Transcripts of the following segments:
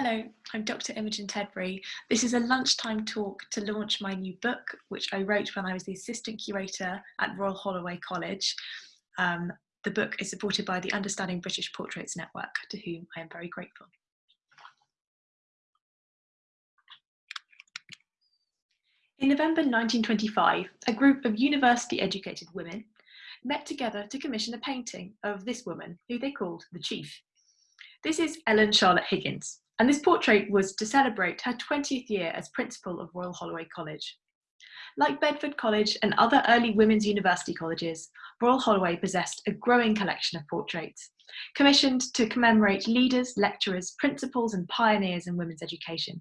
Hello, I'm Dr. Imogen Tedbury. This is a lunchtime talk to launch my new book, which I wrote when I was the assistant curator at Royal Holloway College. Um, the book is supported by the Understanding British Portraits Network, to whom I am very grateful. In November 1925, a group of university educated women met together to commission a painting of this woman, who they called the Chief. This is Ellen Charlotte Higgins, and this portrait was to celebrate her 20th year as principal of Royal Holloway College. Like Bedford College and other early women's university colleges, Royal Holloway possessed a growing collection of portraits, commissioned to commemorate leaders, lecturers, principals and pioneers in women's education.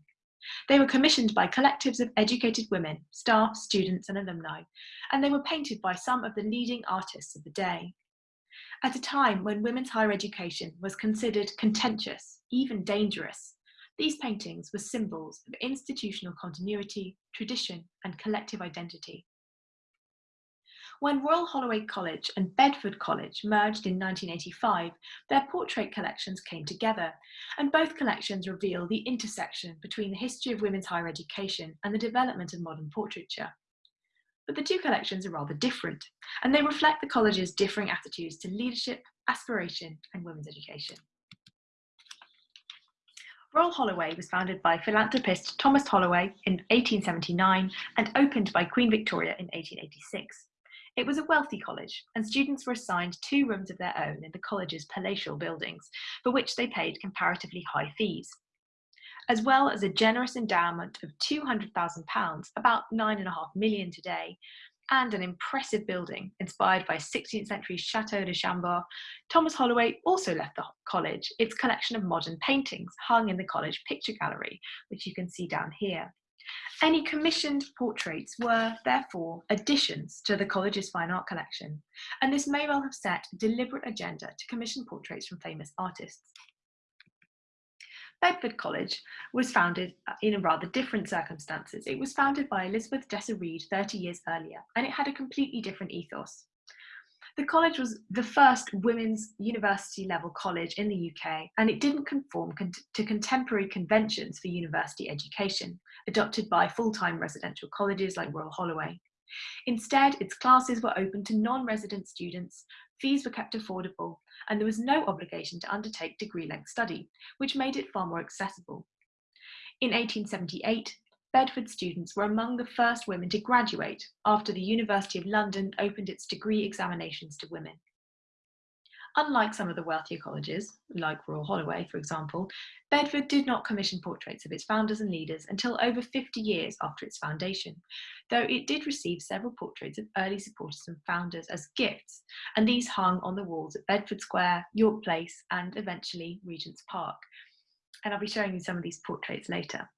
They were commissioned by collectives of educated women, staff, students and alumni, and they were painted by some of the leading artists of the day. At a time when women's higher education was considered contentious, even dangerous, these paintings were symbols of institutional continuity, tradition, and collective identity. When Royal Holloway College and Bedford College merged in 1985, their portrait collections came together, and both collections reveal the intersection between the history of women's higher education and the development of modern portraiture. But the two collections are rather different, and they reflect the college's differing attitudes to leadership, aspiration, and women's education. Royal Holloway was founded by philanthropist Thomas Holloway in 1879 and opened by Queen Victoria in 1886. It was a wealthy college, and students were assigned two rooms of their own in the college's palatial buildings, for which they paid comparatively high fees as well as a generous endowment of £200,000, about nine and a half million today, and an impressive building inspired by 16th century Chateau de Chambord, Thomas Holloway also left the college its collection of modern paintings hung in the college picture gallery, which you can see down here. Any commissioned portraits were, therefore, additions to the college's fine art collection, and this may well have set a deliberate agenda to commission portraits from famous artists. Bedford College was founded uh, in rather different circumstances. It was founded by Elizabeth Jesser Reid 30 years earlier, and it had a completely different ethos. The college was the first women's university level college in the UK, and it didn't conform con to contemporary conventions for university education, adopted by full-time residential colleges like Royal Holloway. Instead, its classes were open to non-resident students, fees were kept affordable, and there was no obligation to undertake degree-length study, which made it far more accessible. In 1878, Bedford students were among the first women to graduate after the University of London opened its degree examinations to women. Unlike some of the wealthier colleges, like Royal Holloway, for example, Bedford did not commission portraits of its founders and leaders until over 50 years after its foundation, though it did receive several portraits of early supporters and founders as gifts, and these hung on the walls at Bedford Square, York Place, and eventually Regent's Park. And I'll be showing you some of these portraits later.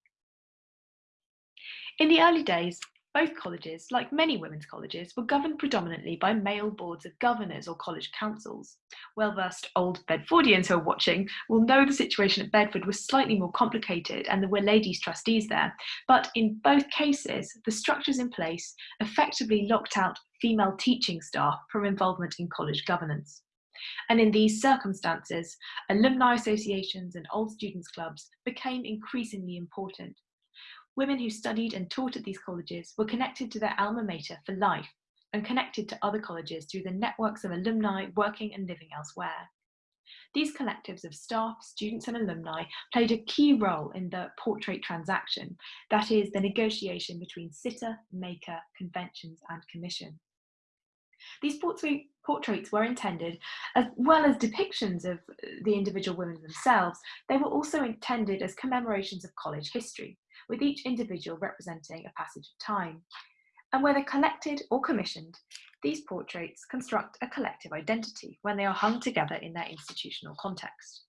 In the early days, both colleges, like many women's colleges, were governed predominantly by male boards of governors or college councils. Well-versed old Bedfordians who are watching will know the situation at Bedford was slightly more complicated and there were ladies trustees there, but in both cases, the structures in place effectively locked out female teaching staff from involvement in college governance. And in these circumstances, alumni associations and old students clubs became increasingly important Women who studied and taught at these colleges were connected to their alma mater for life and connected to other colleges through the networks of alumni working and living elsewhere. These collectives of staff, students and alumni played a key role in the portrait transaction, that is, the negotiation between sitter, maker, conventions and commission. These portraits were intended, as well as depictions of the individual women themselves, they were also intended as commemorations of college history, with each individual representing a passage of time. And whether collected or commissioned, these portraits construct a collective identity when they are hung together in their institutional context.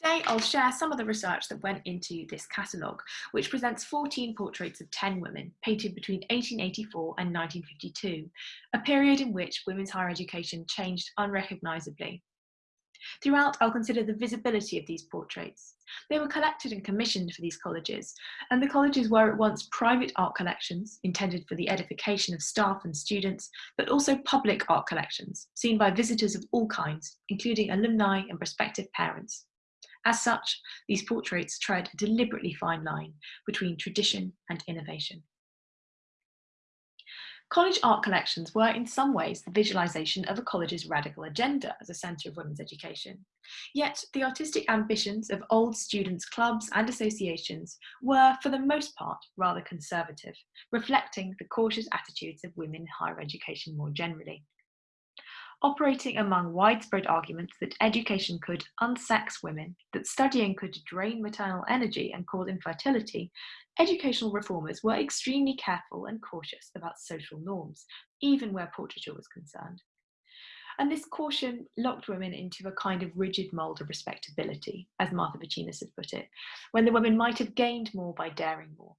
Today, I'll share some of the research that went into this catalogue, which presents 14 portraits of 10 women painted between 1884 and 1952, a period in which women's higher education changed unrecognisably Throughout, I'll consider the visibility of these portraits. They were collected and commissioned for these colleges, and the colleges were at once private art collections intended for the edification of staff and students, but also public art collections seen by visitors of all kinds, including alumni and prospective parents. As such, these portraits tread a deliberately fine line between tradition and innovation. College art collections were in some ways the visualisation of a college's radical agenda as a centre of women's education. Yet the artistic ambitions of old students' clubs and associations were, for the most part, rather conservative, reflecting the cautious attitudes of women in higher education more generally operating among widespread arguments that education could unsex women, that studying could drain maternal energy and cause infertility, educational reformers were extremely careful and cautious about social norms, even where portraiture was concerned. And this caution locked women into a kind of rigid mould of respectability, as Martha Vicinus had put it, when the women might have gained more by daring more.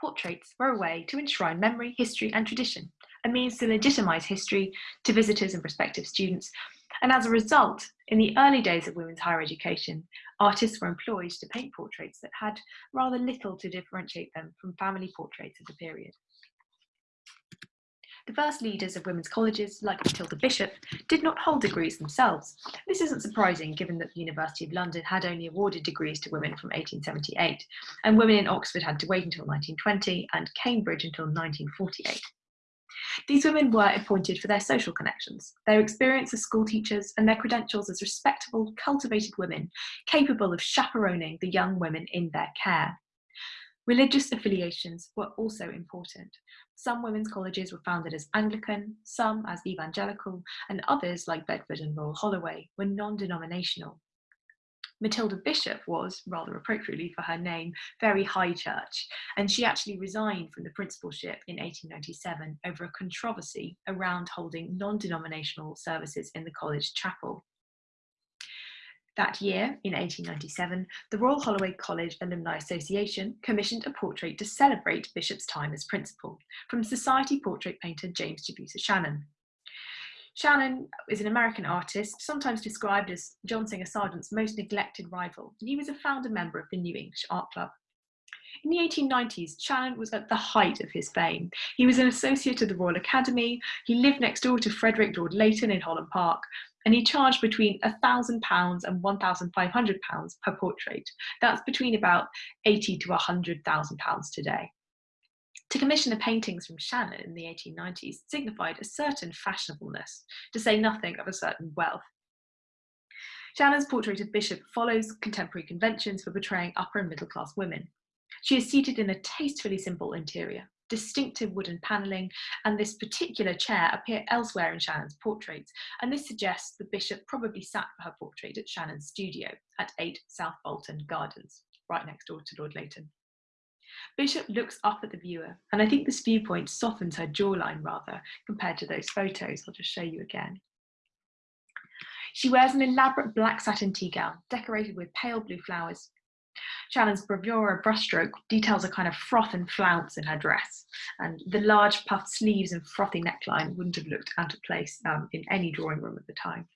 Portraits were a way to enshrine memory, history, and tradition, a means to legitimise history to visitors and prospective students. And as a result, in the early days of women's higher education, artists were employed to paint portraits that had rather little to differentiate them from family portraits of the period. The first leaders of women's colleges, like Matilda Bishop, did not hold degrees themselves. This isn't surprising given that the University of London had only awarded degrees to women from 1878, and women in Oxford had to wait until 1920 and Cambridge until 1948. These women were appointed for their social connections, their experience as school teachers, and their credentials as respectable, cultivated women capable of chaperoning the young women in their care. Religious affiliations were also important. Some women's colleges were founded as Anglican, some as evangelical, and others, like Bedford and Royal Holloway, were non-denominational. Matilda Bishop was, rather appropriately for her name, very high church, and she actually resigned from the principalship in 1897 over a controversy around holding non-denominational services in the college chapel. That year, in 1897, the Royal Holloway College Alumni Association commissioned a portrait to celebrate Bishop's time as principal from society portrait painter James Jebusa Shannon. Shannon is an American artist, sometimes described as John Singer Sargent's most neglected rival, he was a founder member of the New English Art Club. In the 1890s, Shannon was at the height of his fame. He was an associate of the Royal Academy, he lived next door to Frederick Lord Leighton in Holland Park, and he charged between £1,000 and £1,500 per portrait. That's between about 80 to £100,000 today. To commission the paintings from Shannon in the 1890s signified a certain fashionableness, to say nothing of a certain wealth. Shannon's portrait of Bishop follows contemporary conventions for portraying upper and middle class women. She is seated in a tastefully simple interior. Distinctive wooden panelling and this particular chair appear elsewhere in Shannon's portraits, and this suggests the bishop probably sat for her portrait at Shannon's studio at 8 South Bolton Gardens, right next door to Lord Leighton. Bishop looks up at the viewer, and I think this viewpoint softens her jawline rather compared to those photos. I'll just show you again. She wears an elaborate black satin tea gown decorated with pale blue flowers. Shannon's bravura brushstroke details a kind of froth and flounce in her dress, and the large puffed sleeves and frothy neckline wouldn't have looked out of place um, in any drawing room at the time.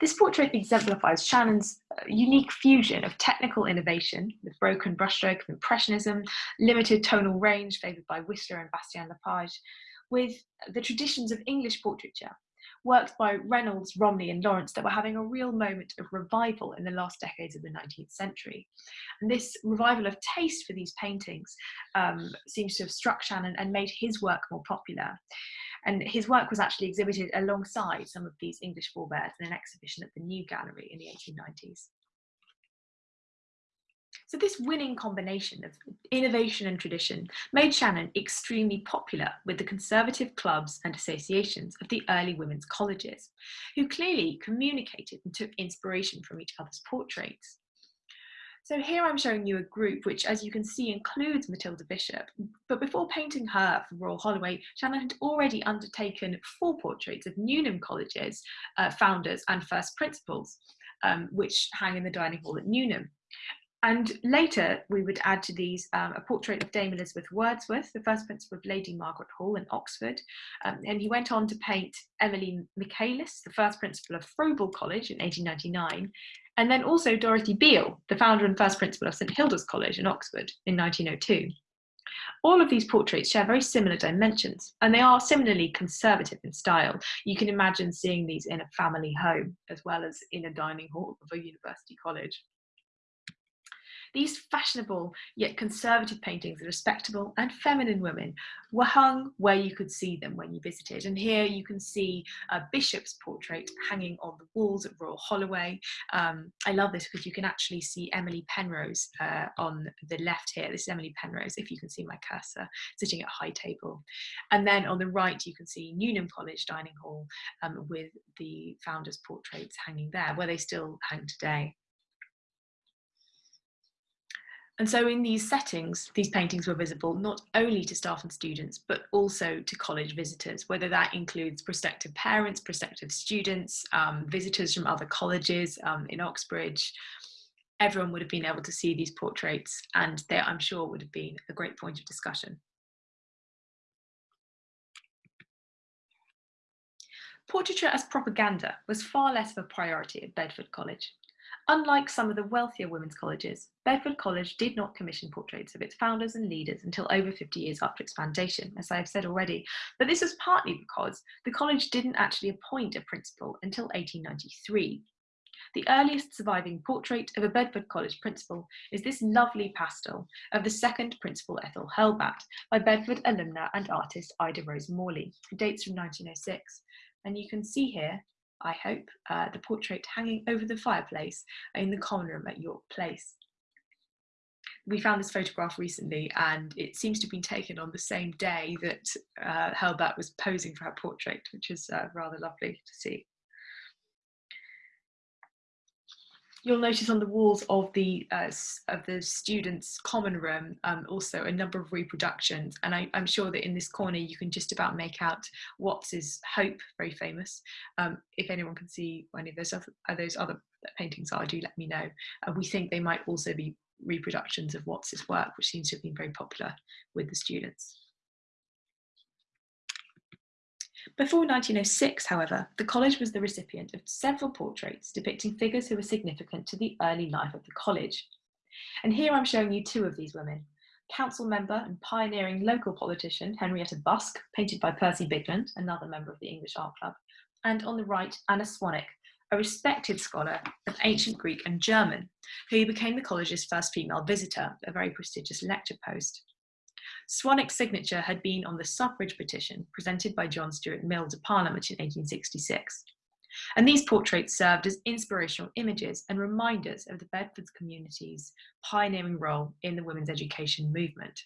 This portrait exemplifies Shannon's uh, unique fusion of technical innovation with broken brushstroke of Impressionism, limited tonal range favoured by Whistler and Bastien Lepage, with the traditions of English portraiture, works by Reynolds, Romney and Lawrence that were having a real moment of revival in the last decades of the 19th century. And this revival of taste for these paintings um, seems to have struck Shannon and made his work more popular. And his work was actually exhibited alongside some of these English forebears in an exhibition at the New Gallery in the 1890s. So this winning combination of innovation and tradition made Shannon extremely popular with the conservative clubs and associations of the early women's colleges, who clearly communicated and took inspiration from each other's portraits. So here I'm showing you a group which, as you can see, includes Matilda Bishop. But before painting her for Royal Holloway, Shannon had already undertaken four portraits of Newnham College's uh, founders and first principals, um, which hang in the dining hall at Newnham. And later, we would add to these um, a portrait of Dame Elizabeth Wordsworth, the first principal of Lady Margaret Hall in Oxford. Um, and he went on to paint Emily Michaelis, the first principal of Froebel College in 1899, and then also Dorothy Beale, the founder and first principal of St Hilda's College in Oxford in 1902. All of these portraits share very similar dimensions and they are similarly conservative in style. You can imagine seeing these in a family home as well as in a dining hall of a university college. These fashionable yet conservative paintings of respectable and feminine women were hung where you could see them when you visited. And here you can see a bishop's portrait hanging on the walls at Royal Holloway. Um, I love this because you can actually see Emily Penrose uh, on the left here. This is Emily Penrose, if you can see my cursor, sitting at a high table. And then on the right, you can see Newnham College Dining Hall um, with the founders' portraits hanging there, where they still hang today. And so in these settings, these paintings were visible not only to staff and students, but also to college visitors, whether that includes prospective parents, prospective students, um, visitors from other colleges um, in Oxbridge. Everyone would have been able to see these portraits and there, I'm sure, would have been a great point of discussion. Portraiture as propaganda was far less of a priority at Bedford College. Unlike some of the wealthier women's colleges, Bedford College did not commission portraits of its founders and leaders until over 50 years after its foundation, as I have said already. But this was partly because the college didn't actually appoint a principal until 1893. The earliest surviving portrait of a Bedford College principal is this lovely pastel of the second principal Ethel Hurlbatt by Bedford alumna and artist Ida Rose Morley. It dates from 1906. And you can see here I hope, uh, the portrait hanging over the fireplace in the common room at York Place. We found this photograph recently and it seems to have been taken on the same day that uh, Hurlbatt was posing for her portrait, which is uh, rather lovely to see. You'll notice on the walls of the uh, of the students common room um, also a number of reproductions. And I, am sure that in this corner you can just about make out Watts's Hope very famous. Um, if anyone can see any of those other, uh, those other paintings are do let me know. Uh, we think they might also be reproductions of Watts's work which seems to have been very popular with the students. Before 1906, however, the college was the recipient of several portraits depicting figures who were significant to the early life of the college. And here I'm showing you two of these women. Council member and pioneering local politician Henrietta Busk, painted by Percy Bigland, another member of the English Art Club, and on the right, Anna Swanwick, a respected scholar of ancient Greek and German, who became the college's first female visitor, a very prestigious lecture post. Swanwick's signature had been on the suffrage petition presented by John Stuart Mill to Parliament in 1866. And these portraits served as inspirational images and reminders of the Bedford community's pioneering role in the women's education movement.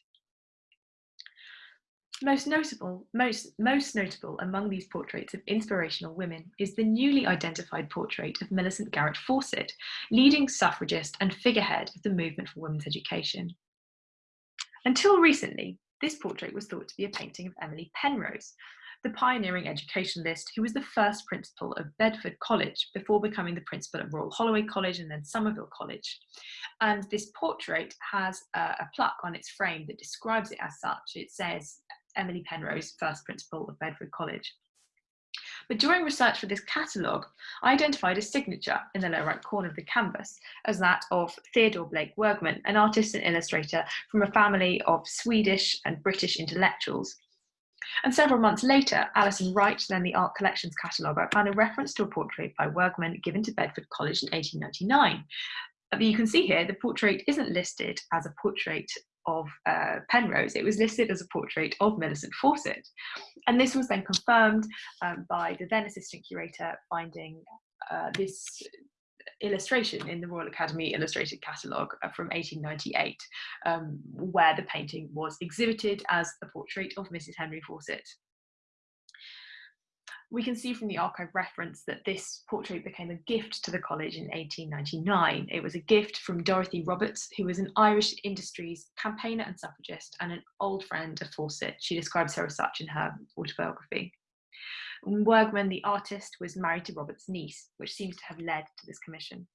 Most notable, most, most notable among these portraits of inspirational women is the newly identified portrait of Millicent Garrett Fawcett, leading suffragist and figurehead of the movement for women's education. Until recently, this portrait was thought to be a painting of Emily Penrose, the pioneering educationalist who was the first principal of Bedford College before becoming the principal of Royal Holloway College and then Somerville College. And this portrait has a, plaque on its frame that describes it as such. It says Emily Penrose, first principal of Bedford College. But during research for this catalogue, I identified a signature in the lower right corner of the canvas as that of Theodore Blake Wirgman, an artist and illustrator from a family of Swedish and British intellectuals. And several months later, Alison Wright, then the Art Collections cataloguer, found a reference to a portrait by Wirgman given to Bedford College in 1899. But you can see here, the portrait isn't listed as a portrait of uh, Penrose, it was listed as a portrait of Millicent Fawcett. And this was then confirmed um, by the then assistant curator finding uh, this illustration in the Royal Academy Illustrated Catalogue uh, from 1898, um, where the painting was exhibited as a portrait of Mrs. Henry Fawcett we can see from the archive reference that this portrait became a gift to the college in 1899. It was a gift from Dorothy Roberts, who was an Irish industries campaigner and suffragist and an old friend of Fawcett. She describes her as such in her autobiography. Wirgman, the artist, was married to Roberts' niece, which seems to have led to this commission.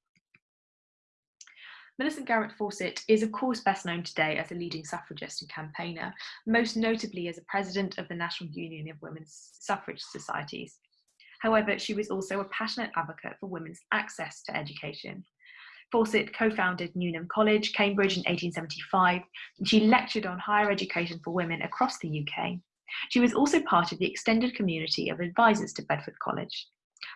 Millicent Garrett Fawcett is of course best known today as a leading suffragist and campaigner, most notably as a president of the National Union of Women's Suffrage Societies. However, she was also a passionate advocate for women's access to education. Fawcett co-founded Newnham College, Cambridge in 1875, and she lectured on higher education for women across the UK. She was also part of the extended community of advisors to Bedford College.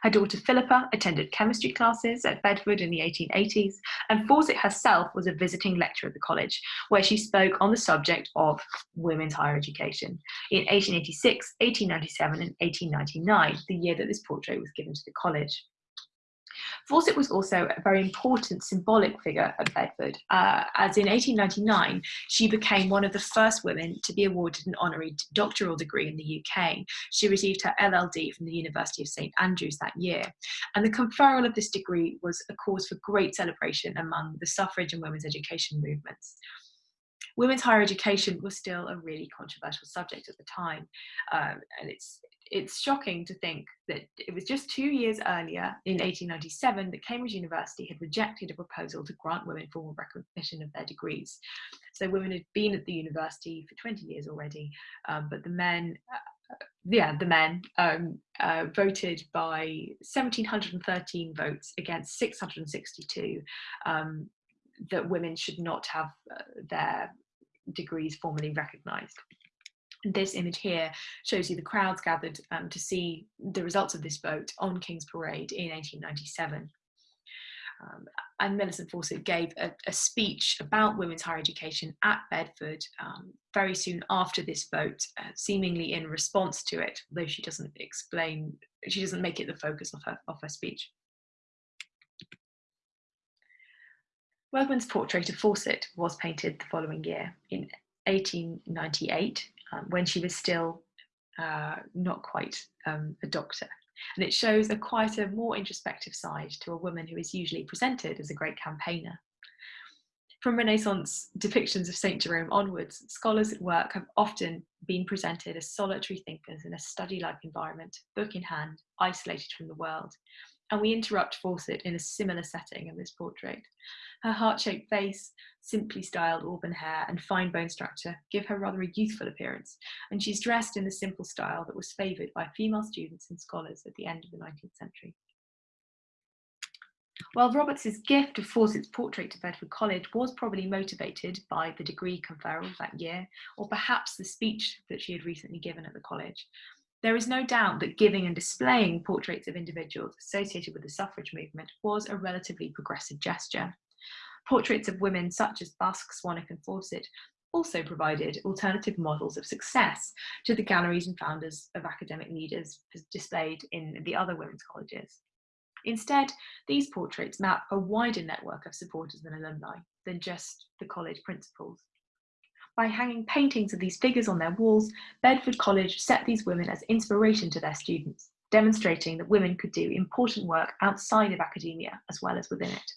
Her daughter Philippa attended chemistry classes at Bedford in the 1880s, and Fawcett herself was a visiting lecturer at the college, where she spoke on the subject of women's higher education in 1886, 1897, and 1899, the year that this portrait was given to the college. Fawcett was also a very important symbolic figure at Bedford, uh, as in 1899, she became one of the first women to be awarded an honorary doctoral degree in the UK. She received her LLD from the University of St Andrews that year. And the conferral of this degree was a cause for great celebration among the suffrage and women's education movements women's higher education was still a really controversial subject at the time. Um, and it's it's shocking to think that it was just two years earlier, in 1897, that Cambridge University had rejected a proposal to grant women formal recognition of their degrees. So women had been at the university for 20 years already, um, but the men, uh, yeah, the men um, uh, voted by 1,713 votes against 662 um, that women should not have uh, their degrees formally recognised this image here shows you the crowds gathered um, to see the results of this vote on King's Parade in 1897. Um, and Millicent Fawcett gave a, a, speech about women's higher education at Bedford um, very soon after this vote, uh, seemingly in response to it, though she doesn't explain, she doesn't make it the focus of her, of her speech. Wirgman's portrait of Fawcett was painted the following year in 1898 um, when she was still uh, not quite um, a doctor. And it shows a quite a more introspective side to a woman who is usually presented as a great campaigner. From Renaissance depictions of St. Jerome onwards, scholars at work have often been presented as solitary thinkers in a study-like environment, book in hand, isolated from the world. And we interrupt Fawcett in a similar setting in this portrait. Her heart-shaped face, simply styled auburn hair and fine bone structure give her rather a youthful appearance, and she's dressed in the simple style that was favoured by female students and scholars at the end of the 19th century. While Roberts's gift of Fawcett's portrait to Bedford College was probably motivated by the degree conferral that year, or perhaps the speech that she had recently given at the college, there is no doubt that giving and displaying portraits of individuals associated with the suffrage movement was a relatively progressive gesture. Portraits of women such as Busk, Swanwick and Fawcett also provided alternative models of success to the galleries and founders of academic leaders displayed in the other women's colleges. Instead, these portraits map a wider network of supporters and alumni than just the college principals. By hanging paintings of these figures on their walls, Bedford College set these women as inspiration to their students, demonstrating that women could do important work outside of academia as well as within it.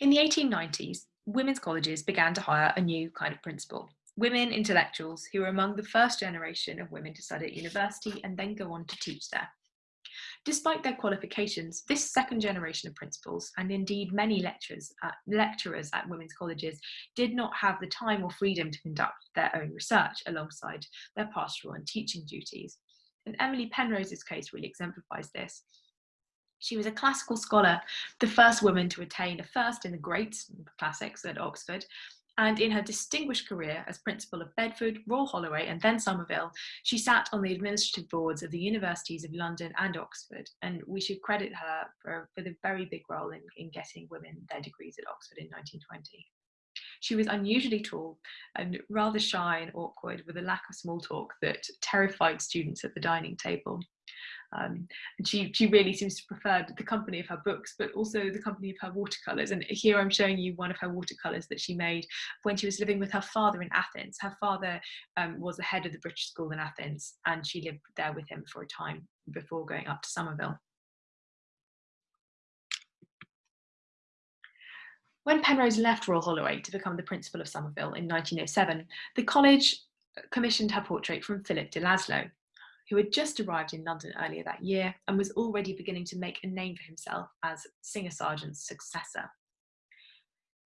In the 1890s, women's colleges began to hire a new kind of principal, women intellectuals who were among the first generation of women to study at university and then go on to teach there. Despite their qualifications, this second generation of principals, and indeed many lecturers at, lecturers at women's colleges, did not have the time or freedom to conduct their own research alongside their pastoral and teaching duties. And Emily Penrose's case really exemplifies this. She was a classical scholar, the first woman to attain a first in the great classics at Oxford, and in her distinguished career as principal of Bedford, Royal Holloway and then Somerville, she sat on the administrative boards of the universities of London and Oxford, and we should credit her for, for the very big role in, in getting women their degrees at Oxford in 1920. She was unusually tall and rather shy and awkward with a lack of small talk that terrified students at the dining table. Um, and she, she really seems to prefer the company of her books, but also the company of her watercolours. And here I'm showing you one of her watercolours that she made when she was living with her father in Athens. Her father um, was the head of the British school in Athens, and she lived there with him for a time before going up to Somerville. When Penrose left Royal Holloway to become the principal of Somerville in 1907, the college commissioned her portrait from Philip de Laszlo, who had just arrived in London earlier that year and was already beginning to make a name for himself as Singer Sargent's successor.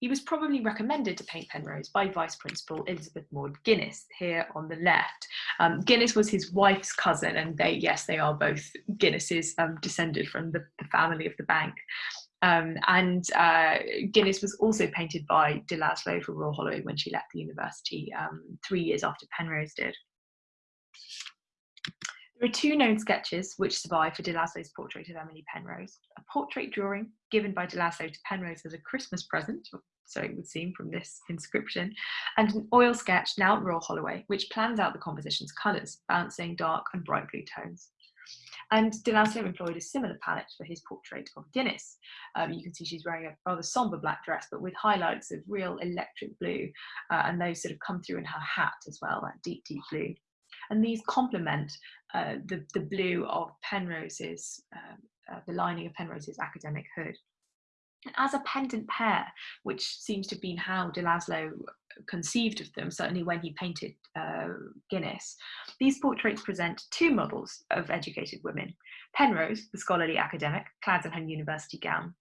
He was probably recommended to paint Penrose by Vice Principal Elizabeth Maud Guinness here on the left. Um, Guinness was his wife's cousin, and they, yes, they are both Guinnesses um, descended from the, the, family of the bank. Um, and uh, Guinness was also painted by de Laszlo for Royal Holloway when she left the university um, three years after Penrose did. There are two known sketches which survive for de Laszlo's portrait of Emily Penrose. A portrait drawing given by de Laszlo to Penrose as a Christmas present, so it would seem from this inscription, and an oil sketch now at Royal Holloway, which plans out the composition's colours, balancing dark and bright blue tones. And de Laszlo employed a similar palette for his portrait of Guinness. Um, you can see she's wearing a rather sombre black dress, but with highlights of real electric blue, uh, and those sort of come through in her hat as well, that deep, deep blue and these complement uh, the, the blue of Penrose's, uh, uh, the lining of Penrose's academic hood. As a pendant pair, which seems to have been how de Laszlo conceived of them, certainly when he painted uh, Guinness, these portraits present two models of educated women. Penrose, the scholarly academic, clad in her university gown,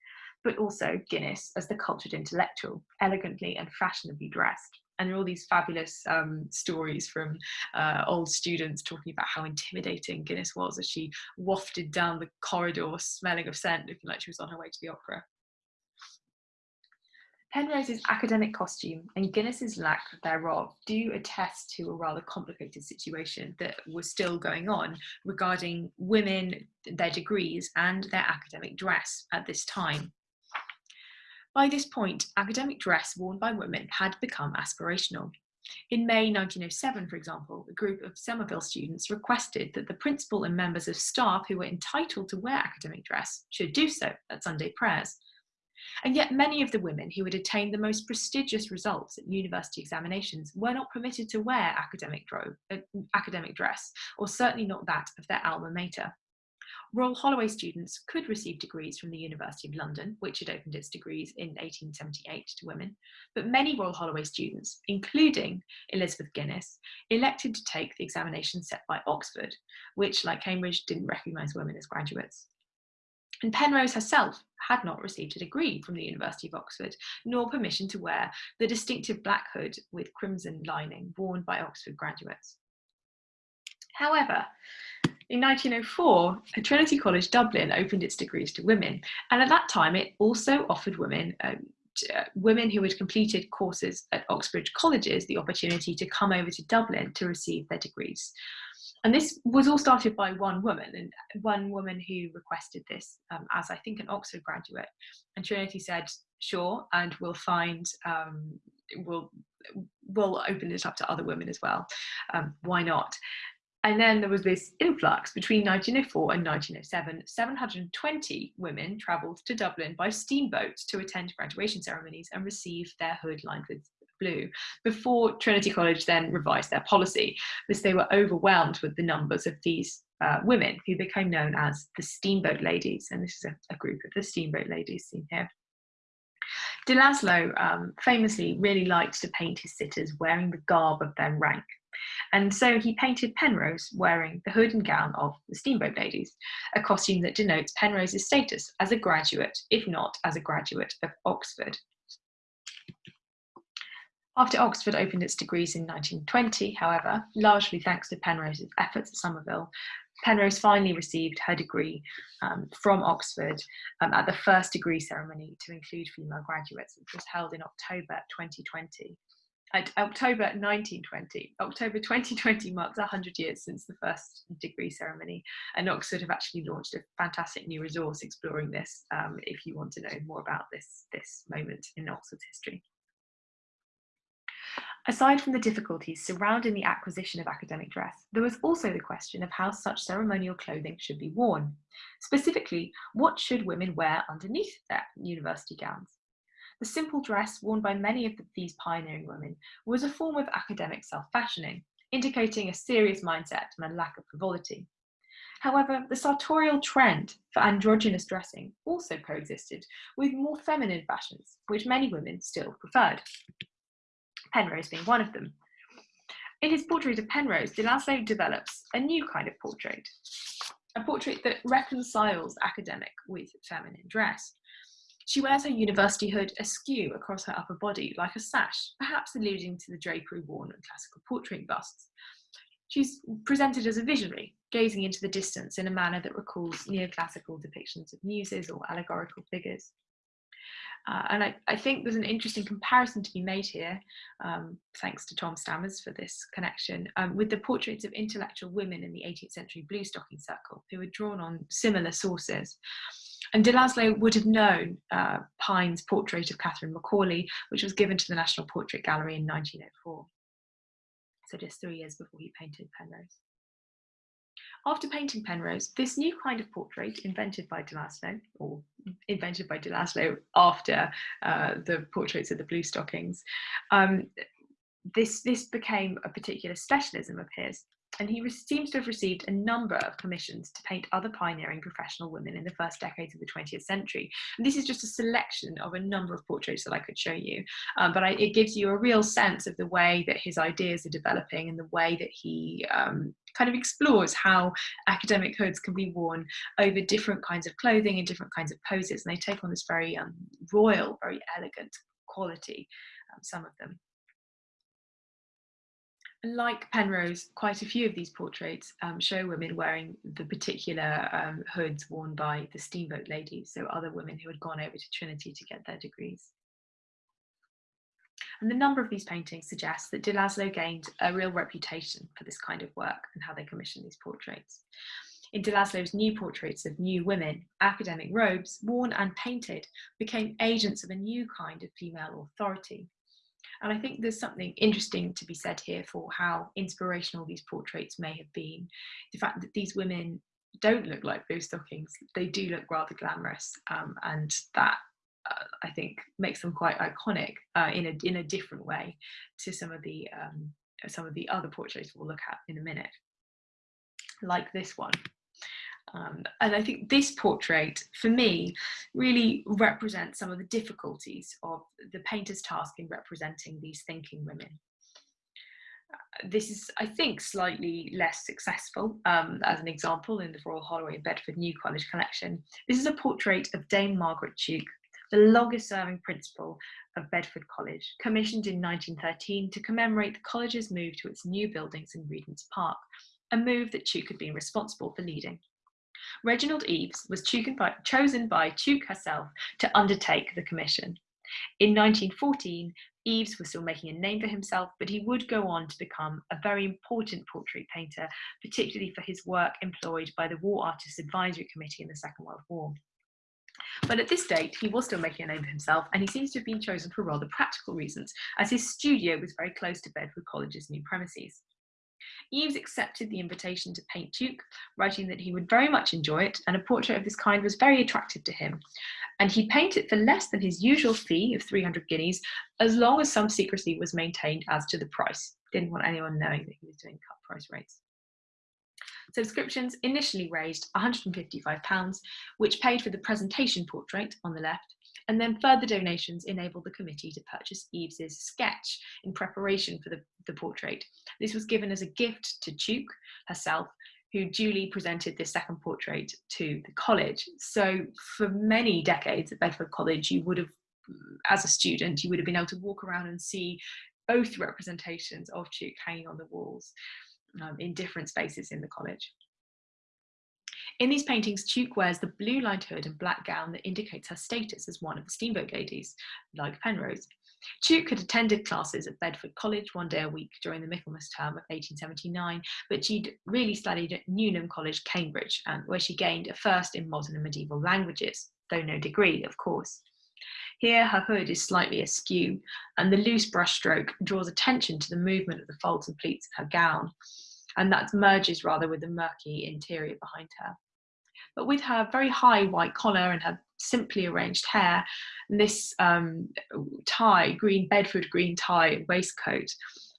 but also Guinness as the cultured intellectual, elegantly and fashionably dressed and there are all these fabulous um, stories from uh, old students talking about how intimidating Guinness was as she wafted down the corridor smelling of scent, looking like she was on her way to the opera. Penrose's academic costume and Guinness's lack thereof do attest to a rather complicated situation that was still going on regarding women, their degrees and their academic dress at this time. By this point, academic dress worn by women had become aspirational. In May 1907, for example, a group of Somerville students requested that the principal and members of staff who were entitled to wear academic dress should do so at Sunday prayers. And yet many of the women who had attained the most prestigious results at university examinations were not permitted to wear academic, uh, academic dress, or certainly not that of their alma mater. Royal Holloway students could receive degrees from the University of London, which had opened its degrees in 1878 to women, but many Royal Holloway students, including Elizabeth Guinness, elected to take the examination set by Oxford, which, like Cambridge, didn't recognise women as graduates. And Penrose herself had not received a degree from the University of Oxford, nor permission to wear the distinctive black hood with crimson lining worn by Oxford graduates. However, in 1904, Trinity College Dublin opened its degrees to women, and at that time it also offered women um, uh, women who had completed courses at Oxbridge colleges the opportunity to come over to Dublin to receive their degrees. And this was all started by one woman, and one woman who requested this um, as I think an Oxford graduate. And Trinity said, "Sure, and we'll find um, we'll we'll open it up to other women as well. Um, why not?" And then there was this influx between 1904 and 1907. 720 women travelled to Dublin by steamboat to attend graduation ceremonies and receive their hood lined with blue before Trinity College then revised their policy because they were overwhelmed with the numbers of these uh, women who became known as the Steamboat Ladies. And this is a, a group of the Steamboat Ladies seen here. De Laszlo um, famously really liked to paint his sitters wearing the garb of their rank. And so he painted Penrose wearing the hood and gown of the Steamboat Ladies, a costume that denotes Penrose's status as a graduate, if not as a graduate of Oxford. After Oxford opened its degrees in 1920, however, largely thanks to Penrose's efforts at Somerville, Penrose finally received her degree um, from Oxford um, at the first degree ceremony to include female graduates, which was held in October 2020. October 1920. October 2020 marks 100 years since the first degree ceremony, and Oxford have actually launched a fantastic new resource exploring this um, if you want to know more about this, this moment in Oxford's history. Aside from the difficulties surrounding the acquisition of academic dress, there was also the question of how such ceremonial clothing should be worn. Specifically, what should women wear underneath their university gowns? The simple dress worn by many of the, these pioneering women was a form of academic self-fashioning, indicating a serious mindset and a lack of frivolity. However, the sartorial trend for androgynous dressing also coexisted with more feminine fashions, which many women still preferred. Penrose being one of them. In his portrait of Penrose, de develops a new kind of portrait, a portrait that reconciles academic with feminine dress. She wears her university hood askew across her upper body like a sash, perhaps alluding to the drapery worn on classical portrait busts. She's presented as a visionary, gazing into the distance in a manner that recalls neoclassical depictions of muses or allegorical figures. Uh, and I, I, think there's an interesting comparison to be made here, um, thanks to Tom Stammers for this connection, um, with the portraits of intellectual women in the 18th century blue stocking circle who were drawn on similar sources. And de Laszlo would have known uh, Pine's portrait of Catherine Macaulay, which was given to the National Portrait Gallery in 1904. So just three years before he painted Penrose. After painting Penrose, this new kind of portrait invented by de Laszlo, or invented by de Laszlo after uh, the portraits of the blue stockings, um, this, this became a particular specialism of his and he seems to have received a number of commissions to paint other pioneering professional women in the first decades of the 20th century. And this is just a selection of a number of portraits that I could show you, um, but I, it gives you a real sense of the way that his ideas are developing and the way that he um, kind of explores how academic hoods can be worn over different kinds of clothing and different kinds of poses, and they take on this very um, royal, very elegant quality, um, some of them like Penrose, quite a few of these portraits um, show women wearing the particular um, hoods worn by the steamboat ladies, so other women who had gone over to Trinity to get their degrees. And the number of these paintings suggests that de Laszlo gained a real reputation for this kind of work and how they commissioned these portraits. In de Laszlo's new portraits of new women, academic robes, worn and painted, became agents of a new kind of female authority, and I think there's something interesting to be said here for how inspirational these portraits may have been. The fact that these women don't look like blue stockings, they do look rather glamorous, um, and that uh, I think makes them quite iconic uh, in a in a different way to some of the um, some of the other portraits we'll look at in a minute, like this one. Um, and I think this portrait, for me, really represents some of the difficulties of the painter's task in representing these thinking women. Uh, this is, I think, slightly less successful. Um, as an example, in the Royal Holloway and Bedford New College collection, this is a portrait of Dame Margaret Tuke, the longest serving principal of Bedford College, commissioned in 1913 to commemorate the college's move to its new buildings in Regent's Park, a move that Tuke had been responsible for leading. Reginald Eves was chosen by Tuke herself to undertake the commission. In 1914, Eves was still making a name for himself, but he would go on to become a very important portrait painter, particularly for his work employed by the War Artists Advisory Committee in the Second World War. But at this date, he was still making a name for himself, and he seems to have been chosen for rather practical reasons, as his studio was very close to Bedford College's new premises. Eves accepted the invitation to paint Tuke, writing that he would very much enjoy it, and a portrait of this kind was very attractive to him. And he painted for less than his usual fee of 300 guineas, as long as some secrecy was maintained as to the price. Didn't want anyone knowing that he was doing cut price rates. Subscriptions initially raised £155, which paid for the presentation portrait on the left and then further donations enabled the committee to purchase Eves's sketch in preparation for the, the portrait. This was given as a gift to Tuke herself, who duly presented this second portrait to the college. So for many decades at Bedford College, you would have, as a student, you would have been able to walk around and see both representations of Tuke hanging on the walls um, in different spaces in the college. In these paintings, Tuke wears the blue lined hood and black gown that indicates her status as one of the steamboat ladies, like Penrose. Tuke had attended classes at Bedford College one day a week during the Michaelmas term of 1879, but she'd really studied at Newnham College, Cambridge, um, where she gained a first in modern and medieval languages, though no degree, of course. Here, her hood is slightly askew, and the loose brushstroke draws attention to the movement of the folds and pleats of her gown, and that merges rather with the murky interior behind her. But with her very high white collar and her simply arranged hair, and this um, tie, green Bedford green tie waistcoat,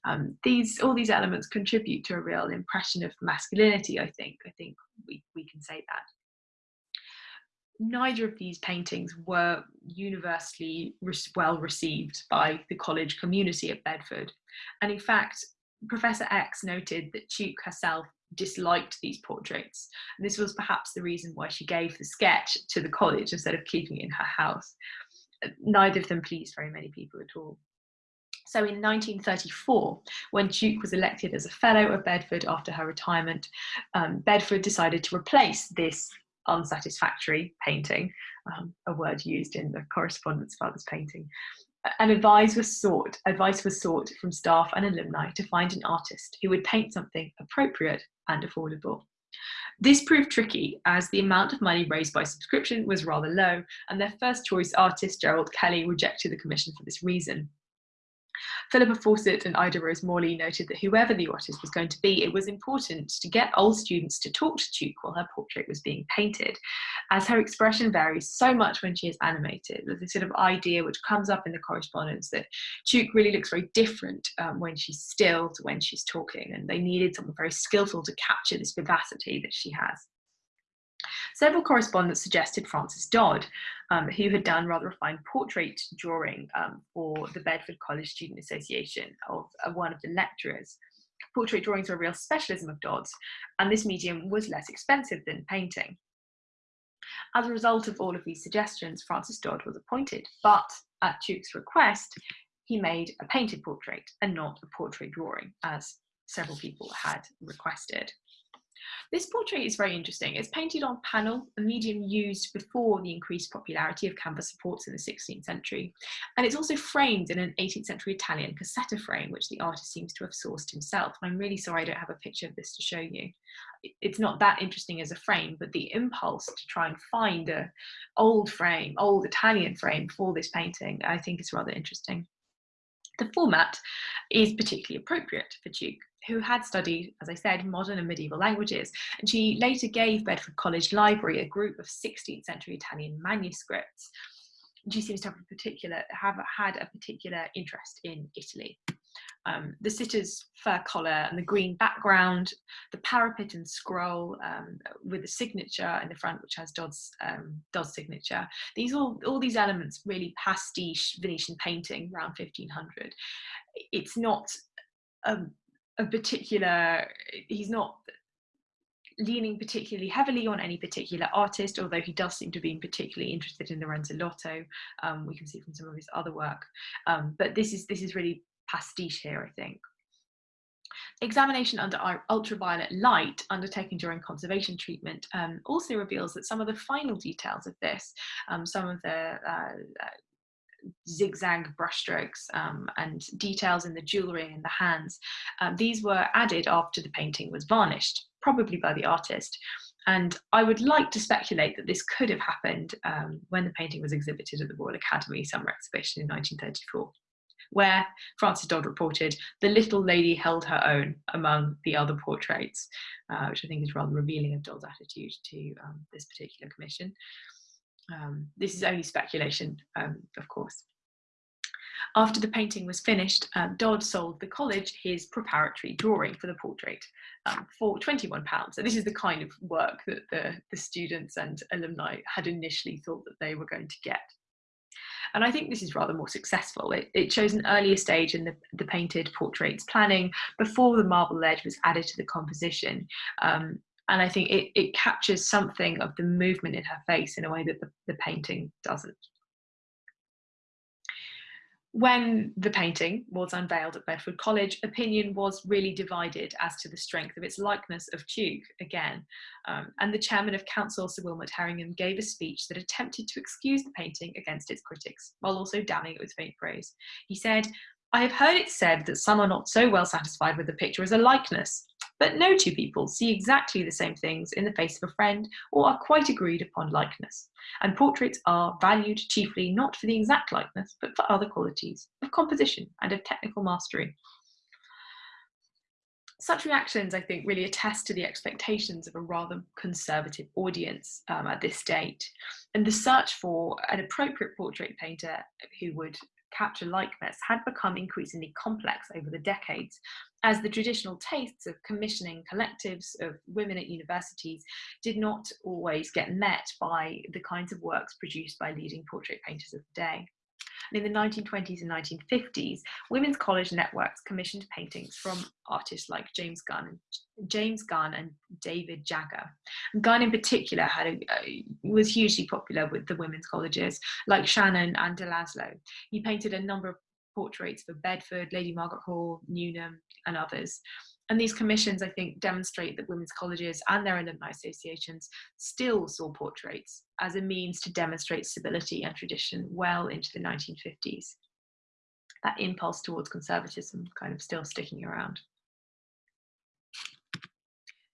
um, these all these elements contribute to a real impression of masculinity. I think. I think we we can say that. Neither of these paintings were universally well received by the college community at Bedford, and in fact, Professor X noted that Tuke herself disliked these portraits. And this was perhaps the reason why she gave the sketch to the college instead of keeping it in her house. Neither of them pleased very many people at all. So in 1934, when Tuke was elected as a Fellow of Bedford after her retirement, um, Bedford decided to replace this unsatisfactory painting, um, a word used in the correspondence about this painting, and advice was sought advice was sought from staff and alumni to find an artist who would paint something appropriate and affordable. This proved tricky as the amount of money raised by subscription was rather low and their first choice artist gerald kelly rejected the commission for this reason Philippa Fawcett and Ida Rose Morley noted that whoever the artist was going to be, it was important to get old students to talk to Tuke while her portrait was being painted, as her expression varies so much when she is animated. There's this sort of idea which comes up in the correspondence that Tuke really looks very different um, when she's still to when she's talking, and they needed someone very skillful to capture this vivacity that she has. Several correspondents suggested Francis Dodd, um, who had done rather a fine portrait drawing um, for the Bedford College Student Association of uh, one of the lecturers. Portrait drawings were a real specialism of Dodd's, and this medium was less expensive than painting. As a result of all of these suggestions, Francis Dodd was appointed, but at Tuke's request, he made a painted portrait and not a portrait drawing, as several people had requested. This portrait is very interesting. It's painted on panel, a medium used before the increased popularity of canvas supports in the 16th century. And it's also framed in an 18th century Italian cassetta frame, which the artist seems to have sourced himself. I'm really sorry I don't have a picture of this to show you. It's not that interesting as a frame, but the impulse to try and find a old frame, old Italian frame for this painting, I think is rather interesting. The format is particularly appropriate for Tuke, who had studied, as I said, modern and medieval languages, and she later gave Bedford College Library a group of 16th century Italian manuscripts. She seems to have a particular have had a particular interest in Italy. Um, the sitter's fur collar and the green background, the parapet and scroll um, with the signature in the front, which has Dodd's, um, Dodd's signature. These all, all these elements really pastiche Venetian painting around 1500. It's not a, a particular, he's not leaning particularly heavily on any particular artist, although he does seem to be particularly interested in Lorenzo Lotto. Um, we can see from some of his other work. Um, but this is this is really pastiche here, I think. Examination under ultraviolet light undertaken during conservation treatment um, also reveals that some of the final details of this, um, some of the uh, uh, zigzag brushstrokes um, and details in the jewellery and the hands, um, these were added after the painting was varnished, probably by the artist. And I would like to speculate that this could have happened um, when the painting was exhibited at the Royal Academy Summer Exhibition in 1934 where Francis Dodd reported the little lady held her own among the other portraits, uh, which I think is rather revealing of Dodd's attitude to um, this particular commission. Um, this is only speculation, um, of course. After the painting was finished, um, Dodd sold the college his preparatory drawing for the portrait um, for £21. So this is the kind of work that the, the students and alumni had initially thought that they were going to get. And I think this is rather more successful. It, it shows an earlier stage in the, the painted portraits planning before the marble ledge was added to the composition. Um, and I think it, it captures something of the movement in her face in a way that the, the painting doesn't. When the painting was unveiled at Bedford College, opinion was really divided as to the strength of its likeness of Tuke again. Um, and the chairman of council, Sir Wilmot Herringham, gave a speech that attempted to excuse the painting against its critics, while also damning it with faint praise. He said, I have heard it said that some are not so well satisfied with the picture as a likeness, but no two people see exactly the same things in the face of a friend or are quite agreed upon likeness. And portraits are valued chiefly not for the exact likeness, but for other qualities of composition and of technical mastery. Such reactions, I think, really attest to the expectations of a rather conservative audience um, at this date. And the search for an appropriate portrait painter who would capture likeness had become increasingly complex over the decades as the traditional tastes of commissioning collectives of women at universities did not always get met by the kinds of works produced by leading portrait painters of the day. And in the 1920s and 1950s, women's college networks commissioned paintings from artists like James Gunn, James Gunn and David Jagger. And Gunn in particular had a, uh, was hugely popular with the women's colleges, like Shannon and De Laszlo. He painted a number of portraits for Bedford, Lady Margaret Hall, Newnham, and others. And these commissions, I think, demonstrate that women's colleges and their alumni associations still saw portraits as a means to demonstrate stability and tradition well into the 1950s. That impulse towards conservatism kind of still sticking around.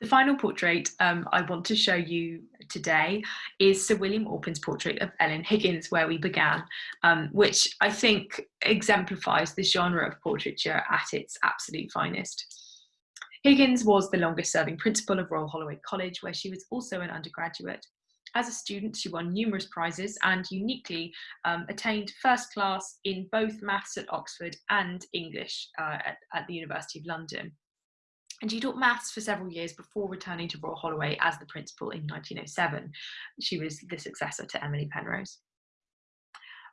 The final portrait um, I want to show you today is Sir William Orpen's portrait of Ellen Higgins, where we began, um, which I think exemplifies the genre of portraiture at its absolute finest. Higgins was the longest serving principal of Royal Holloway College, where she was also an undergraduate. As a student, she won numerous prizes and uniquely um, attained first class in both maths at Oxford and English uh, at, at the University of London. And she taught maths for several years before returning to Royal Holloway as the principal in 1907. She was the successor to Emily Penrose.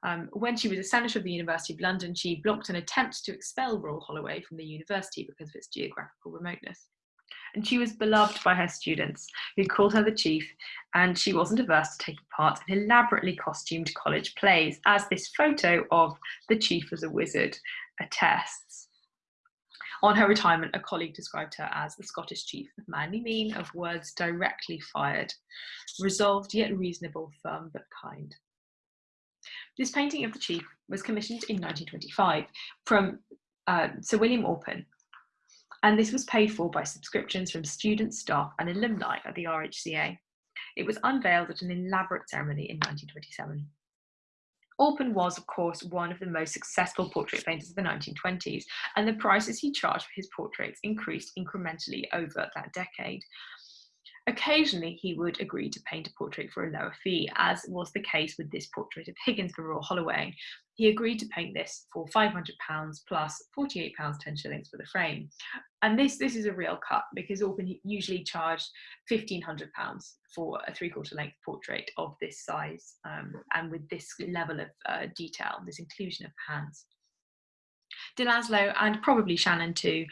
Um, when she was a senator of the University of London, she blocked an attempt to expel Royal Holloway from the university because of its geographical remoteness. And she was beloved by her students, who called her the chief, and she wasn't averse to taking part in elaborately costumed college plays, as this photo of the chief as a wizard attests. On her retirement, a colleague described her as the Scottish chief of manly mien, of words directly fired, resolved yet reasonable, firm but kind. This painting of the chief was commissioned in 1925 from uh, Sir William Orpen, and this was paid for by subscriptions from students, staff and alumni at the RHCA. It was unveiled at an elaborate ceremony in 1927. Orpen was, of course, one of the most successful portrait painters of the 1920s, and the prices he charged for his portraits increased incrementally over that decade. Occasionally, he would agree to paint a portrait for a lower fee, as was the case with this portrait of Higgins for Royal Holloway. He agreed to paint this for £500 plus £48 10 shillings for the frame. And this, this is a real cut because Orpen usually charged £1,500 for a three quarter length portrait of this size um, and with this level of uh, detail, this inclusion of hands. De Laszlo and probably Shannon too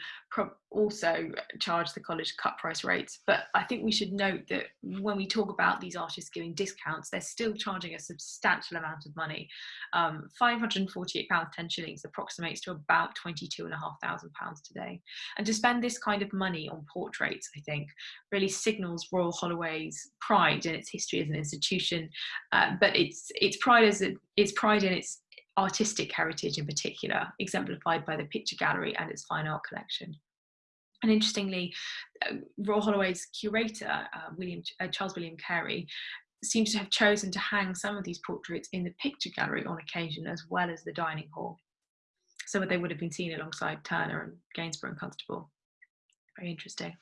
also charge the college cut price rates. But I think we should note that when we talk about these artists giving discounts, they're still charging a substantial amount of money. Um, £548, 10 shillings approximates to about £22,500 today. And to spend this kind of money on portraits, I think, really signals Royal Holloway's pride in its history as an institution, uh, but it's, its pride as it, its pride in its artistic heritage in particular, exemplified by the picture gallery and its fine art collection. And interestingly, uh, Royal Holloway's curator, uh, William, uh, Charles William Carey, seems to have chosen to hang some of these portraits in the picture gallery on occasion as well as the dining hall. So they would have been seen alongside Turner and Gainsborough and Constable. Very interesting.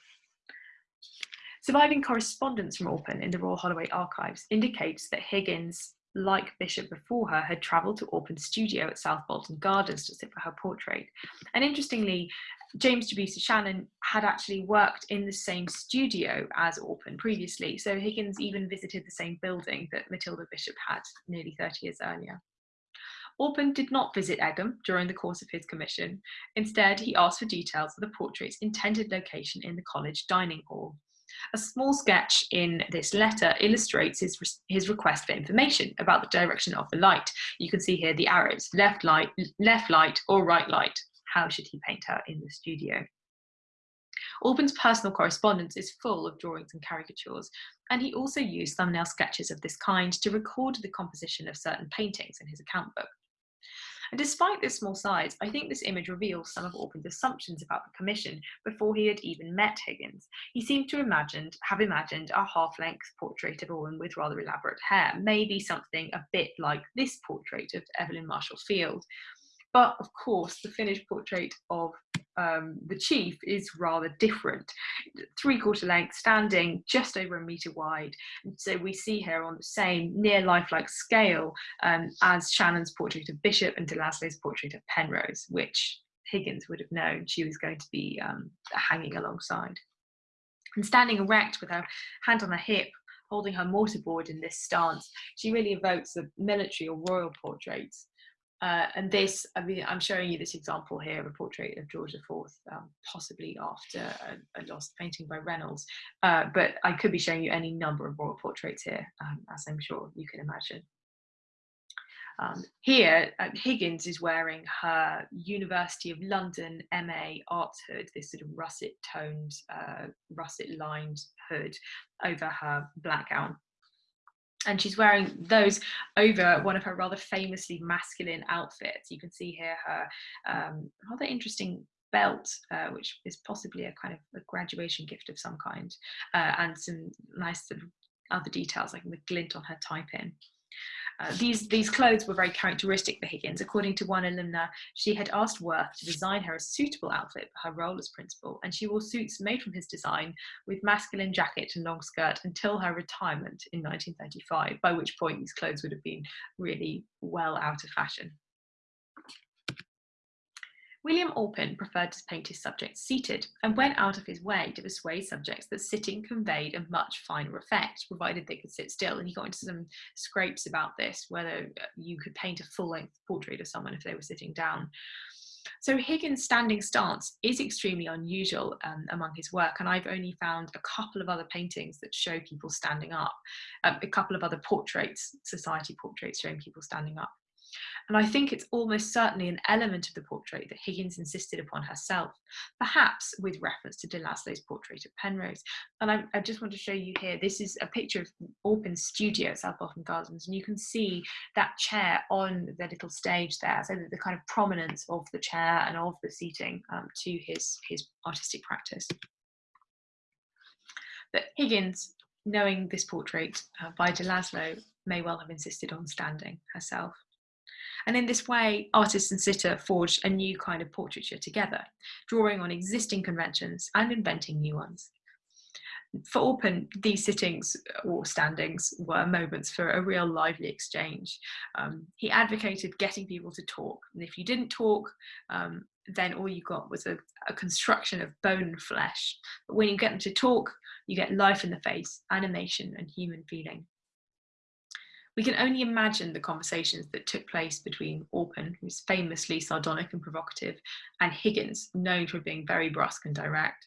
Surviving correspondence from Orpen in the Royal Holloway archives indicates that Higgins like Bishop before her, had travelled to Orpen's studio at South Bolton Gardens to sit for her portrait. And interestingly, James Jebusa Shannon had actually worked in the same studio as Orpen previously, so Higgins even visited the same building that Matilda Bishop had nearly 30 years earlier. Orpen did not visit Egham during the course of his commission. Instead, he asked for details of the portrait's intended location in the college dining hall. A small sketch in this letter illustrates his, his request for information about the direction of the light. You can see here the arrows, left light, left light or right light. How should he paint her in the studio? Orpen's personal correspondence is full of drawings and caricatures, and he also used thumbnail sketches of this kind to record the composition of certain paintings in his account book. And despite this small size, I think this image reveals some of Orpen's assumptions about the commission before he had even met Higgins. He seemed to imagined, have imagined a half-length portrait of a woman with rather elaborate hair, maybe something a bit like this portrait of Evelyn Marshall Field. But of course, the finished portrait of um, the chief is rather different. Three quarter length, standing just over a metre wide. And so we see her on the same near lifelike scale um, as Shannon's portrait of Bishop and De Laszlo's portrait of Penrose, which Higgins would have known she was going to be um, hanging alongside. And standing erect with her hand on her hip, holding her mortarboard in this stance, she really evokes the military or royal portraits Uh, and this, I mean, I'm showing you this example here of a portrait of George IV, um, possibly after a, a, lost painting by Reynolds. Uh, but I could be showing you any number of royal portraits here, um, as I'm sure you can imagine. Um, here, uh, Higgins is wearing her University of London MA arts hood, this sort of russet toned, uh, russet lined hood over her black gown and she's wearing those over one of her rather famously masculine outfits. You can see here her um, rather interesting belt, uh, which is possibly a kind of a graduation gift of some kind, uh, and some nice sort of other details like the glint on her tie pin. Uh, these, these clothes were very characteristic for Higgins. According to one alumna, she had asked Worth to design her a suitable outfit for her role as principal, and she wore suits made from his design with masculine jacket and long skirt until her retirement in 1935, by which point these clothes would have been really well out of fashion. William Orpen preferred to paint his subjects seated and went out of his way to persuade subjects that sitting conveyed a much finer effect, provided they could sit still. And he got into some scrapes about this, whether uh, you could paint a full length portrait of someone if they were sitting down. So Higgins' standing stance is extremely unusual um, among his work, and I've only found a couple of other paintings that show people standing up, um, a couple of other portraits, society portraits showing people standing up. And I think it's almost certainly an element of the portrait that Higgins insisted upon herself, perhaps with reference to de Laszlo's portrait of Penrose. And I, I just want to show you here, this is a picture of Orpen's studio at South Bolton Gardens, and you can see that chair on the little stage there, so the kind of prominence of the chair and of the seating um, to his, his artistic practice. But Higgins, knowing this portrait uh, by de Laszlo, may well have insisted on standing herself. And in this way, artist and sitter forged a new kind of portraiture together, drawing on existing conventions and inventing new ones. For Orpen, these sittings or standings were moments for a real lively exchange. Um, he advocated getting people to talk, and if you didn't talk, um, then all you got was a, a, construction of bone and flesh. But when you get them to talk, you get life in the face, animation, and human feeling. We can only imagine the conversations that took place between Orpen, who's famously sardonic and provocative, and Higgins, known for being very brusque and direct.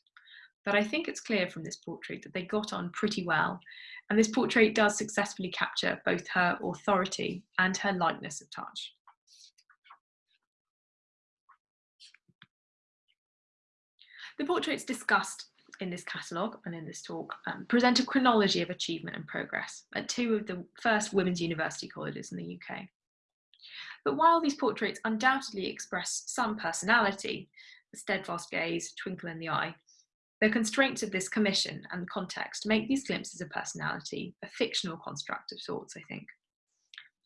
But I think it's clear from this portrait that they got on pretty well, and this portrait does successfully capture both her authority and her lightness of touch. The portraits discussed in this catalogue and in this talk um, present a chronology of achievement and progress at two of the first women's university colleges in the UK. But while these portraits undoubtedly express some personality, the steadfast gaze, twinkle in the eye, the constraints of this commission and the context make these glimpses of personality a fictional construct of sorts, I think.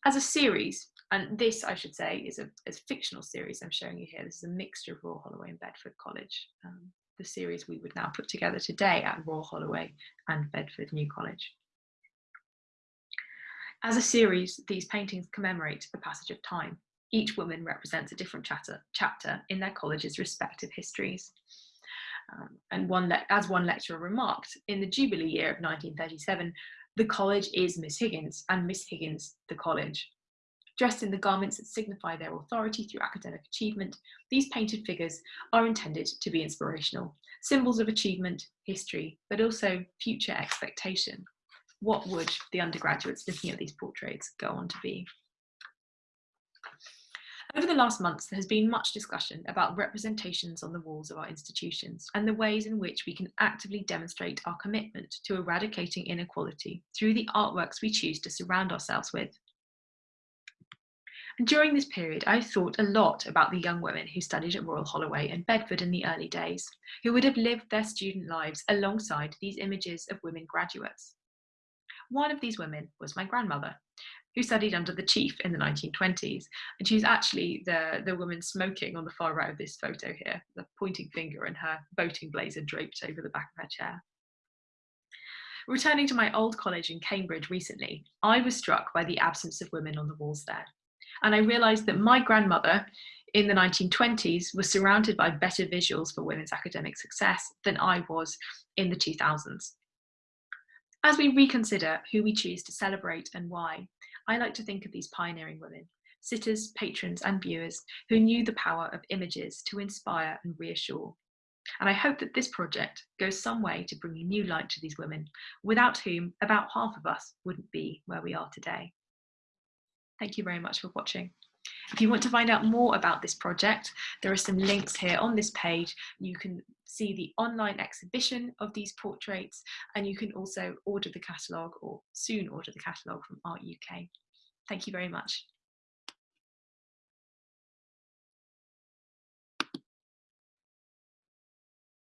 As a series, and this, I should say, is a, a fictional series I'm showing you here. This is a mixture of Royal Holloway and Bedford College. Um, the series we would now put together today at Royal Holloway and Bedford New College. As a series, these paintings commemorate the passage of time. Each woman represents a different chapter, chapter in their college's respective histories. Um, and one as one lecturer remarked, in the Jubilee year of 1937, the college is Miss Higgins and Miss Higgins the college. Dressed in the garments that signify their authority through academic achievement, these painted figures are intended to be inspirational, symbols of achievement, history, but also future expectation. What would the undergraduates looking at these portraits go on to be? Over the last months, there has been much discussion about representations on the walls of our institutions and the ways in which we can actively demonstrate our commitment to eradicating inequality through the artworks we choose to surround ourselves with. And during this period, I thought a lot about the young women who studied at Royal Holloway and Bedford in the early days, who would have lived their student lives alongside these images of women graduates. One of these women was my grandmother, who studied under the chief in the 1920s. And she's actually the, the woman smoking on the far right of this photo here, the pointing finger and her boating blazer draped over the back of her chair. Returning to my old college in Cambridge recently, I was struck by the absence of women on the walls there. And I realized that my grandmother in the 1920s was surrounded by better visuals for women's academic success than I was in the 2000s. As we reconsider who we choose to celebrate and why, I like to think of these pioneering women, sitters, patrons and viewers who knew the power of images to inspire and reassure. And I hope that this project goes some way to bringing new light to these women, without whom about half of us wouldn't be where we are today. Thank you very much for watching. If you want to find out more about this project, there are some links here on this page. You can see the online exhibition of these portraits and you can also order the catalogue or soon order the catalogue from Art UK. Thank you very much.